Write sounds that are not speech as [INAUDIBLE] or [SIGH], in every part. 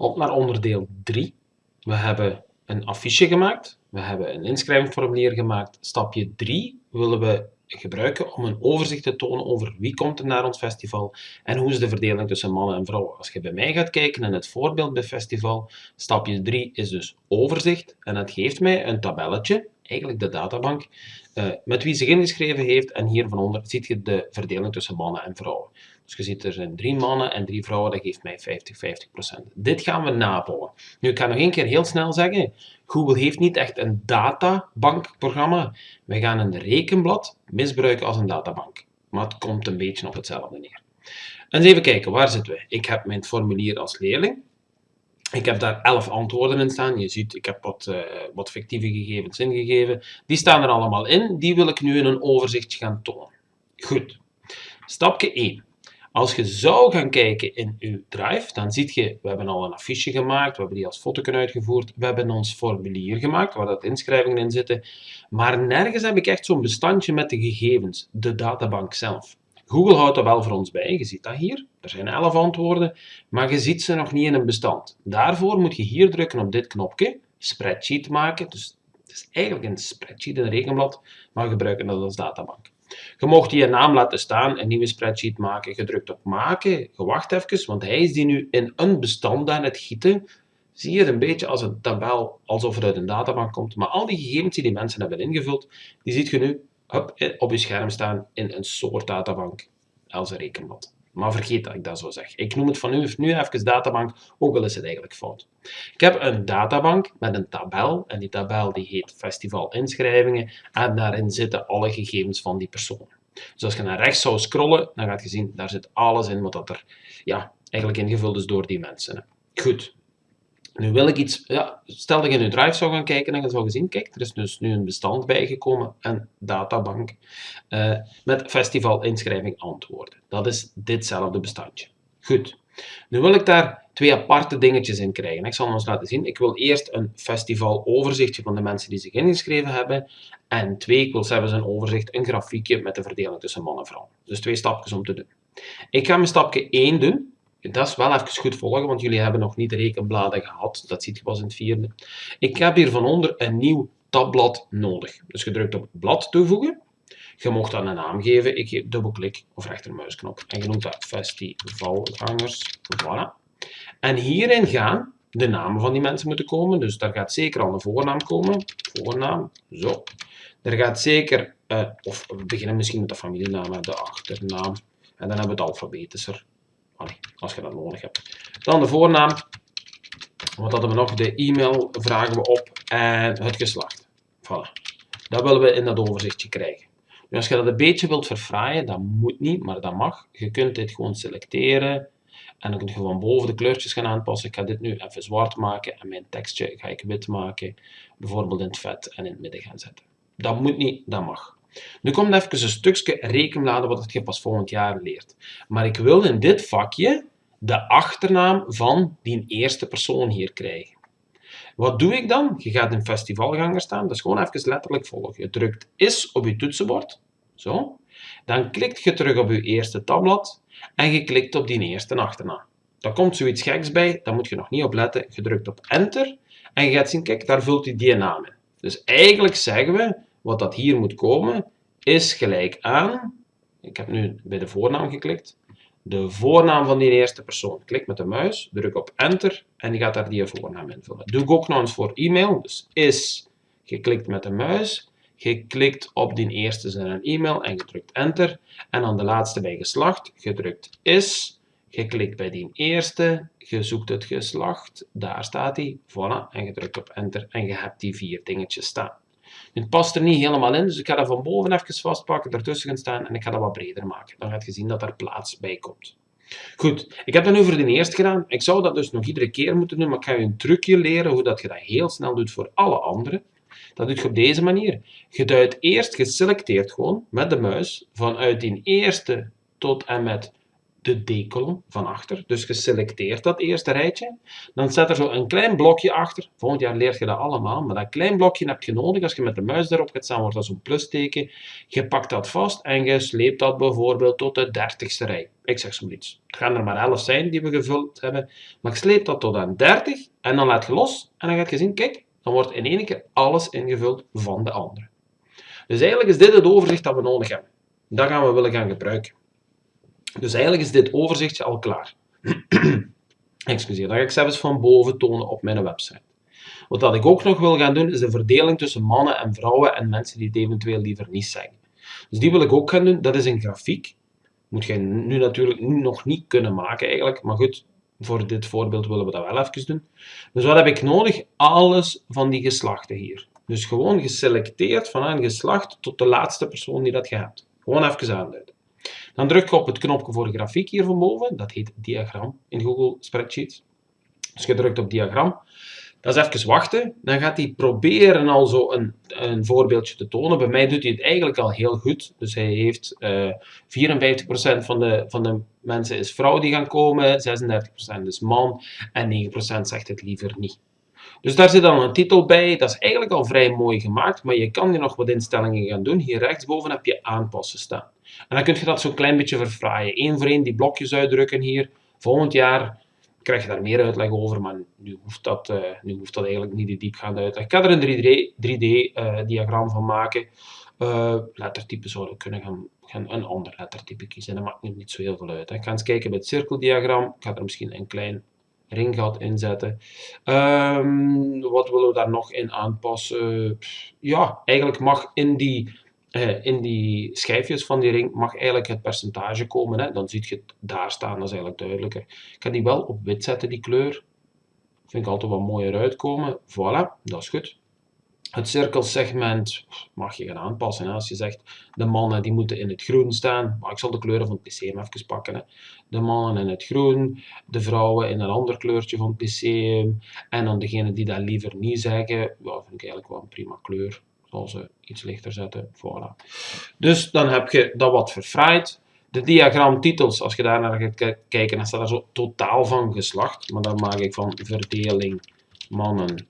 Op naar onderdeel 3. We hebben een affiche gemaakt. We hebben een inschrijvingsformulier gemaakt. Stapje 3 willen we gebruiken om een overzicht te tonen over wie komt er naar ons festival en hoe is de verdeling tussen mannen en vrouwen. Als je bij mij gaat kijken in het voorbeeld bij festival, stapje 3 is dus overzicht en dat geeft mij een tabelletje, eigenlijk de databank, uh, met wie zich ingeschreven heeft en hier van onder ziet je de verdeling tussen mannen en vrouwen. Dus je ziet er zijn drie mannen en drie vrouwen, dat geeft mij 50-50%. Dit gaan we nabouwen. Nu, ik ga nog één keer heel snel zeggen, Google heeft niet echt een databankprogramma. We gaan een rekenblad misbruiken als een databank. Maar het komt een beetje op hetzelfde neer. En even kijken, waar zitten we? Ik heb mijn formulier als leerling. Ik heb daar 11 antwoorden in staan. Je ziet, ik heb wat, uh, wat fictieve gegevens ingegeven. Die staan er allemaal in. Die wil ik nu in een overzicht gaan tonen. Goed. Stapje 1. Als je zou gaan kijken in uw drive, dan ziet je, we hebben al een affiche gemaakt, we hebben die als foto uitgevoerd, we hebben ons formulier gemaakt, waar dat inschrijvingen in zitten, maar nergens heb ik echt zo'n bestandje met de gegevens, de databank zelf. Google houdt dat wel voor ons bij, je ziet dat hier, er zijn 11 antwoorden, maar je ziet ze nog niet in een bestand. Daarvoor moet je hier drukken op dit knopje, spreadsheet maken, dus het is eigenlijk een spreadsheet, een rekenblad, maar we gebruiken dat als databank. Je mocht die naam laten staan, een nieuwe spreadsheet maken, gedrukt op maken, je wacht even, want hij is die nu in een bestand aan het gieten. Zie je het een beetje als een tabel, alsof het uit een databank komt. Maar al die gegevens die die mensen hebben ingevuld, die ziet je nu op je scherm staan in een soort databank als een rekenblad. Maar vergeet dat ik dat zo zeg. Ik noem het van nu, nu even databank, ook al is het eigenlijk fout. Ik heb een databank met een tabel en die tabel die heet festival inschrijvingen en daarin zitten alle gegevens van die persoon. Dus als je naar rechts zou scrollen, dan gaat je zien, daar zit alles in wat er ja, eigenlijk ingevuld is door die mensen. Goed, nu wil ik iets, ja, stel dat je in je drive zou gaan kijken en je zou zien, kijk, er is dus nu een bestand bijgekomen, een databank, uh, met festival inschrijving antwoorden. Dat is ditzelfde bestandje. Goed. Nu wil ik daar twee aparte dingetjes in krijgen. Ik zal ons laten zien. Ik wil eerst een festival overzichtje van de mensen die zich ingeschreven hebben. En twee, ik wil zelfs een overzicht, een grafiekje met de verdeling tussen man en vrouw. Dus twee stapjes om te doen. Ik ga mijn stapje 1 doen dat is wel even goed volgen, want jullie hebben nog niet rekenbladen gehad. Dat ziet je pas in het vierde. Ik heb hier van onder een nieuw tabblad nodig. Dus je drukt op blad toevoegen. Je mocht dan een naam geven. Ik geef dubbelklik of rechtermuisknop. En je noemt dat festivalgangers. Voilà. En hierin gaan de namen van die mensen moeten komen. Dus daar gaat zeker al een voornaam komen. Voornaam, zo. Er gaat zeker, uh, of we beginnen misschien met de familienaam, de achternaam. En dan hebben we het alfabetischer als je dat nodig hebt. Dan de voornaam. Wat hadden we nog? De e-mail vragen we op en het geslacht. Voilà. Dat willen we in dat overzichtje krijgen. Nu, als je dat een beetje wilt verfraaien, dat moet niet, maar dat mag. Je kunt dit gewoon selecteren en dan kun je gewoon boven de kleurtjes gaan aanpassen. Ik ga dit nu even zwart maken en mijn tekstje ga ik wit maken. Bijvoorbeeld in het vet en in het midden gaan zetten. Dat moet niet, dat mag. Nu komt even een stukje rekenbladen wat je pas volgend jaar leert. Maar ik wil in dit vakje de achternaam van die eerste persoon hier krijgen. Wat doe ik dan? Je gaat in festivalganger staan, is gewoon even letterlijk volgen. Je drukt is op je toetsenbord, zo. Dan klikt je terug op je eerste tabblad en je klikt op die eerste achternaam. Daar komt zoiets geks bij, daar moet je nog niet op letten. Je drukt op enter en je gaat zien, kijk, daar vult hij die naam in. Dus eigenlijk zeggen we, wat dat hier moet komen, is gelijk aan, ik heb nu bij de voornaam geklikt, de voornaam van die eerste persoon. Klik met de muis, druk op enter en die gaat daar die voornaam invullen. Doe ik ook nog eens voor e-mail, dus is, geklikt met de muis, geklikt op die eerste zin een e-mail en gedrukt enter. En dan de laatste bij geslacht, gedrukt is, geklikt bij die eerste, je zoekt het geslacht, daar staat hij, voilà, en gedrukt op enter en je hebt die vier dingetjes staan. Het past er niet helemaal in, dus ik ga dat van boven even vastpakken, ertussen gaan staan en ik ga dat wat breder maken. Dan gaat je zien dat er plaats bij komt. Goed, ik heb dat nu voor de eerste gedaan. Ik zou dat dus nog iedere keer moeten doen, maar ik ga je een trucje leren hoe dat je dat heel snel doet voor alle anderen. Dat doe je op deze manier. Je duidt eerst geselecteerd gewoon met de muis vanuit die eerste tot en met de D-kolom van achter. Dus je selecteert dat eerste rijtje. Dan zet er zo een klein blokje achter. Volgend jaar leert je dat allemaal. Maar dat klein blokje heb je nodig. Als je met de muis erop gaat staan, wordt dat zo'n plusteken. Je pakt dat vast en je sleept dat bijvoorbeeld tot de dertigste rij. Ik zeg zoiets. Het gaan er maar 11 zijn die we gevuld hebben. Maar ik sleep dat tot aan 30 en dan laat je los. En dan gaat je zien, kijk, dan wordt in één keer alles ingevuld van de andere. Dus eigenlijk is dit het overzicht dat we nodig hebben. Dat gaan we willen gaan gebruiken. Dus eigenlijk is dit overzichtje al klaar. [CLEARS THROAT] Excuseer, dat ga ik zelfs van boven tonen op mijn website. Wat dat ik ook nog wil gaan doen, is de verdeling tussen mannen en vrouwen en mensen die het eventueel liever niet zeggen. Dus die wil ik ook gaan doen. Dat is een grafiek. Moet je nu natuurlijk nog niet kunnen maken eigenlijk, maar goed, voor dit voorbeeld willen we dat wel even doen. Dus wat heb ik nodig? Alles van die geslachten hier. Dus gewoon geselecteerd van een geslacht tot de laatste persoon die dat je. Gewoon even aanduiden. Dan druk je op het knopje voor grafiek hier van boven. Dat heet diagram in Google Spreadsheet. Dus je drukt op diagram. Dat is even wachten. Dan gaat hij proberen al zo een, een voorbeeldje te tonen. Bij mij doet hij het eigenlijk al heel goed. Dus hij heeft uh, eh, 54% van de, van de mensen is vrouw die gaan komen, 36% is man en 9% zegt het liever niet. Dus daar zit dan een titel bij. Dat is eigenlijk al vrij mooi gemaakt, maar je kan hier nog wat instellingen gaan doen. Hier rechtsboven heb je aanpassen staan. En dan kun je dat zo'n klein beetje verfraaien. Eén voor één die blokjes uitdrukken hier. Volgend jaar krijg je daar meer uitleg over, maar nu hoeft dat, uh, nu hoeft dat eigenlijk niet de diepgaande uitleg. Ik ga er een 3D-diagram uh, van maken. Uh, lettertype zouden kunnen gaan, een ander lettertype kiezen. Dat maakt niet zo heel veel uit. Ik ga eens kijken bij het cirkeldiagram. Ik ga er misschien een klein ringgat inzetten. Um, wat willen we daar nog in aanpassen? Ja, eigenlijk mag in die uh, in die schijfjes van die ring mag eigenlijk het percentage komen. Hè? Dan zie je het daar staan, dat is eigenlijk duidelijker. Ik ga die wel op wit zetten, die kleur. Vind ik altijd wat mooier uitkomen. Voilà, dat is goed. Het cirkelsegment mag je gaan aanpassen. Hè? Als je zegt, de mannen die moeten in het groen staan. Maar ik zal de kleuren van het Lyceum even pakken. Hè? De mannen in het groen, de vrouwen in een ander kleurtje van het Lyceum. En dan degene die dat liever niet zeggen, ja, vind ik eigenlijk wel een prima kleur zal ze iets lichter zetten. Voilà. Dus dan heb je dat wat verfraaid. De diagramtitels, als je daar naar gaat kijken, dan staat er zo totaal van geslacht. Maar dan maak ik van verdeling mannen.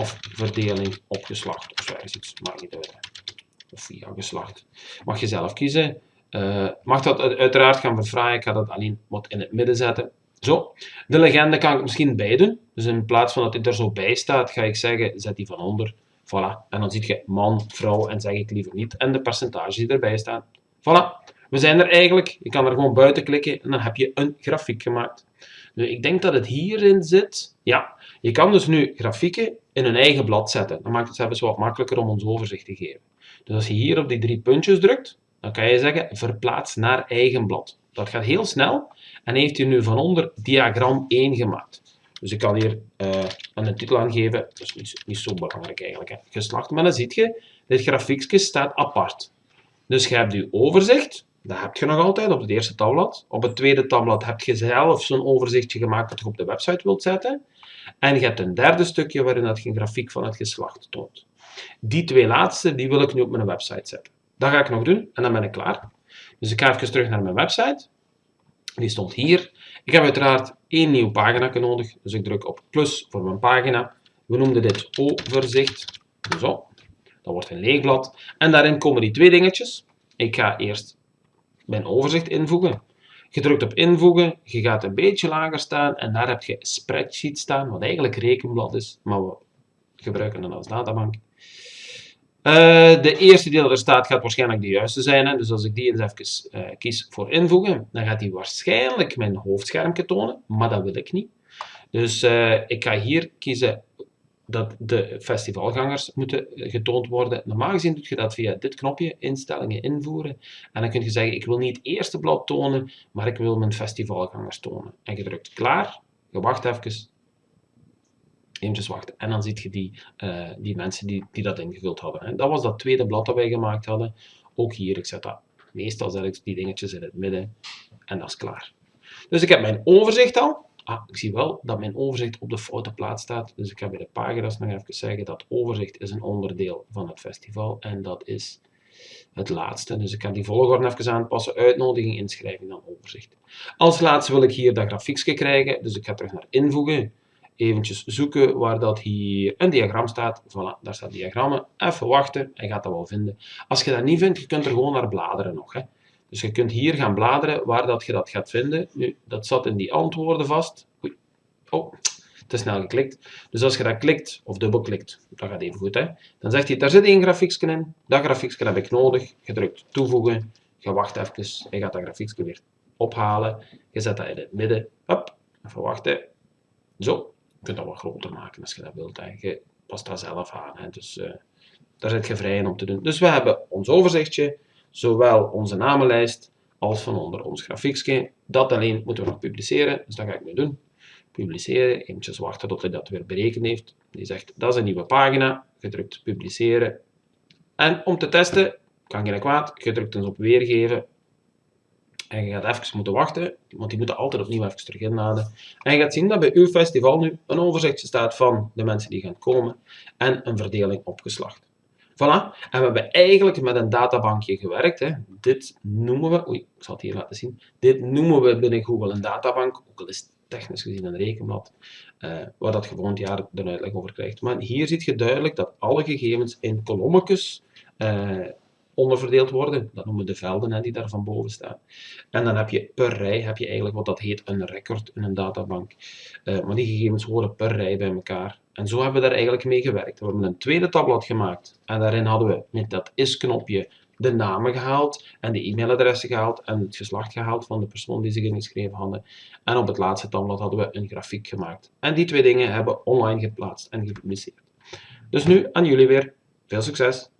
Of verdeling op geslacht. Of zo ergens iets, maakt niet uit. Of via geslacht. Mag je zelf kiezen. Uh, mag dat uiteraard gaan verfraaien. Ik ga dat alleen wat in het midden zetten. Zo. De legende kan ik misschien bijdoen. Dus in plaats van dat dit er zo bij staat, ga ik zeggen, zet die van onder. Voilà. En dan zie je man, vrouw en zeg ik liever niet. En de percentages die erbij staan. Voilà. We zijn er eigenlijk. Je kan er gewoon buiten klikken en dan heb je een grafiek gemaakt. Nu, ik denk dat het hierin zit. Ja, je kan dus nu grafieken in een eigen blad zetten. Dan maakt het zelfs wat makkelijker om ons overzicht te geven. Dus als je hier op die drie puntjes drukt, dan kan je zeggen verplaats naar eigen blad. Dat gaat heel snel en heeft hij nu van onder diagram 1 gemaakt. Dus ik kan hier uh, een titel aangeven. Dat is niet, zo belangrijk eigenlijk. Hè. Geslacht. Maar dan zie je, dit grafiekje staat apart. Dus je hebt je overzicht. Dat heb je nog altijd op het eerste tabblad. Op het tweede tabblad heb je zelf zo'n overzichtje gemaakt dat je op de website wilt zetten. En je hebt een derde stukje waarin dat je grafiek van het geslacht toont. Die twee laatste die wil ik nu op mijn website zetten. Dat ga ik nog doen en dan ben ik klaar. Dus ik ga even terug naar mijn website. Die stond hier. Ik heb uiteraard één nieuw pagina nodig, dus ik druk op plus voor mijn pagina. We noemden dit overzicht. Zo, dat wordt een leeg blad. En daarin komen die twee dingetjes. Ik ga eerst mijn overzicht invoegen. Je drukt op invoegen, je gaat een beetje lager staan en daar heb je spreadsheet staan, wat eigenlijk rekenblad is, maar we gebruiken het als databank. Uh, de eerste die er staat gaat waarschijnlijk de juiste zijn. Hè? Dus als ik die eens even uh, kies voor invoegen, dan gaat hij waarschijnlijk mijn hoofdschermpje tonen, maar dat wil ik niet. Dus uh, ik ga hier kiezen dat de festivalgangers moeten getoond worden. Normaal gezien doe je dat via dit knopje, instellingen invoeren. En dan kun je zeggen, ik wil niet het eerste blad tonen, maar ik wil mijn festivalgangers tonen. En je drukt klaar, je wacht even, eventjes wachten. En dan zie je die, uh, die mensen die, die dat ingevuld hadden. En dat was dat tweede blad dat wij gemaakt hadden. Ook hier, ik zet dat meestal zet die dingetjes in het midden. En dat is klaar. Dus ik heb mijn overzicht al. Ah, ik zie wel dat mijn overzicht op de foute plaats staat. Dus ik ga bij de pagina's nog even zeggen dat overzicht is een onderdeel van het festival. En dat is het laatste. Dus ik ga die volgorde even aanpassen. Uitnodiging, inschrijving, dan overzicht. Als laatste wil ik hier dat grafiekje krijgen. Dus ik ga terug naar invoegen. Eventjes zoeken waar dat hier een diagram staat. Voilà, daar staat diagrammen. Even wachten, hij gaat dat wel vinden. Als je dat niet vindt, je kunt er gewoon naar bladeren nog. Hè. Dus je kunt hier gaan bladeren waar dat je dat gaat vinden. Nu, dat zat in die antwoorden vast. Oei. Oh, te snel geklikt. Dus als je dat klikt, of dubbelklikt, dat gaat even goed, hè, dan zegt hij, daar zit één grafiekje in. Dat grafiekje heb ik nodig. Je drukt toevoegen. Je wacht even. Hij gaat dat grafiekje weer ophalen. Je zet dat in het midden. Hop, even wachten. Zo. Kunt dat wat groter maken als je dat wilt. Hè. Je past dat zelf aan. Hè. Dus uh, daar zit je vrij in om te doen. Dus we hebben ons overzichtje zowel onze namenlijst als van onder ons grafiekje. Dat alleen moeten we nog publiceren, dus dat ga ik nu doen. Publiceren, eventjes wachten tot hij dat weer berekend heeft. Die zegt, dat is een nieuwe pagina, gedrukt publiceren. En om te testen, kan geen kwaad, gedrukt eens op weergeven. En je gaat even moeten wachten, want die moeten altijd opnieuw even terug inladen. En je gaat zien dat bij uw festival nu een overzichtje staat van de mensen die gaan komen en een verdeling opgeslacht. Voilà. En we hebben eigenlijk met een databankje gewerkt. Hè. Dit noemen we, oei, ik zal het hier laten zien. Dit noemen we binnen Google een databank, ook al is technisch gezien een rekenblad, uh, waar dat gewoon het jaar de uitleg over krijgt. Maar hier ziet je duidelijk dat alle gegevens in kolommetjes uh, onderverdeeld worden. Dat noemen we de velden hè, die daar van boven staan. En dan heb je per rij heb je eigenlijk wat dat heet een record in een databank. Uh, maar die gegevens horen per rij bij elkaar. En zo hebben we daar eigenlijk mee gewerkt. We hebben een tweede tabblad gemaakt en daarin hadden we met dat is-knopje de namen gehaald en de e-mailadressen gehaald en het geslacht gehaald van de persoon die zich ingeschreven hadden. En op het laatste tabblad hadden we een grafiek gemaakt. En die twee dingen hebben online geplaatst en gepubliceerd. Dus nu aan jullie weer. Veel succes!